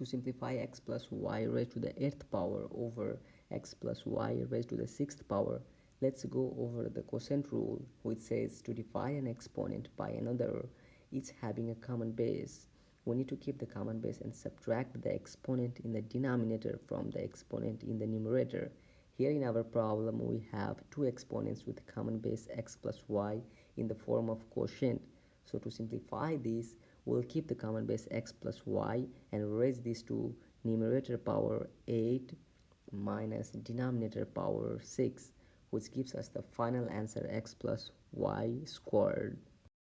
to simplify x plus y raised to the 8th power over x plus y raised to the 6th power, let's go over the quotient rule which says to divide an exponent by another, each having a common base. We need to keep the common base and subtract the exponent in the denominator from the exponent in the numerator. Here in our problem, we have two exponents with common base x plus y in the form of quotient. So to simplify this, we'll keep the common base x plus y and raise this to numerator power 8 minus denominator power 6 which gives us the final answer x plus y squared